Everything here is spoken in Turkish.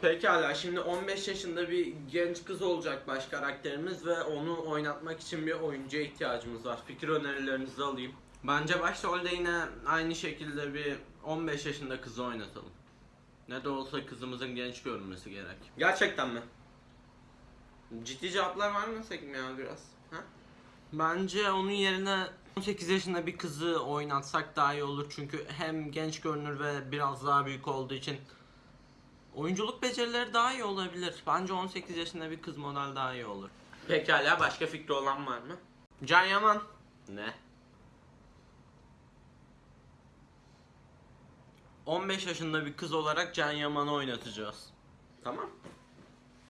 Pekala şimdi 15 yaşında bir genç kız olacak baş karakterimiz ve onu oynatmak için bir oyuncuya ihtiyacımız var. Fikir önerilerinizi alayım. Bence başrolde yine aynı şekilde bir 15 yaşında kızı oynatalım. Ne de olsa kızımızın genç görünmesi gerek. Gerçekten mi? Ciddi cevaplar vermesek mi ya biraz? Ha? Bence onun yerine 18 yaşında bir kızı oynatsak daha iyi olur çünkü hem genç görünür ve biraz daha büyük olduğu için oyunculuk becerileri daha iyi olabilir. Bence 18 yaşında bir kız model daha iyi olur. Pekala başka fikri olan var mı? Can Yaman. Ne? 15 yaşında bir kız olarak Can Yaman'ı oynatacağız. Tamam.